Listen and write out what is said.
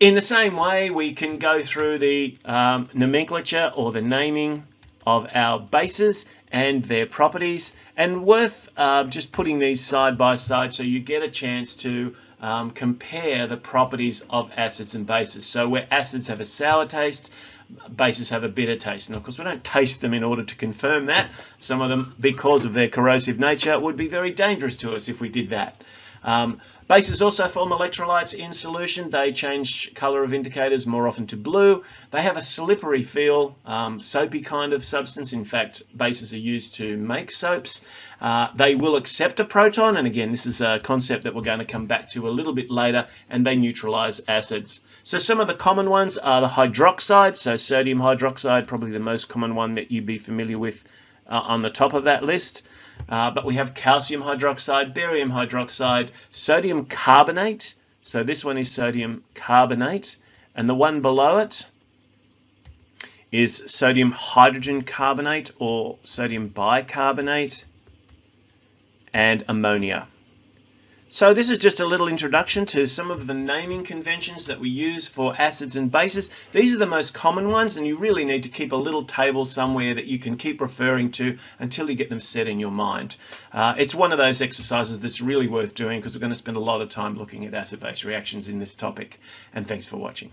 In the same way, we can go through the um, nomenclature or the naming of our bases and their properties and worth uh, just putting these side by side so you get a chance to um, compare the properties of acids and bases. So where acids have a sour taste, bases have a bitter taste. And of course, we don't taste them in order to confirm that. Some of them, because of their corrosive nature, would be very dangerous to us if we did that. Um, bases also form electrolytes in solution. They change color of indicators more often to blue. They have a slippery feel, um, soapy kind of substance. In fact, bases are used to make soaps. Uh, they will accept a proton, and again, this is a concept that we're going to come back to a little bit later, and they neutralize acids. So some of the common ones are the hydroxides, so sodium hydroxide, probably the most common one that you'd be familiar with uh, on the top of that list. Uh, but we have calcium hydroxide, barium hydroxide, sodium carbonate. So this one is sodium carbonate. And the one below it is sodium hydrogen carbonate or sodium bicarbonate and ammonia. So this is just a little introduction to some of the naming conventions that we use for acids and bases. These are the most common ones and you really need to keep a little table somewhere that you can keep referring to until you get them set in your mind. Uh, it's one of those exercises that's really worth doing because we're going to spend a lot of time looking at acid-base reactions in this topic. And thanks for watching.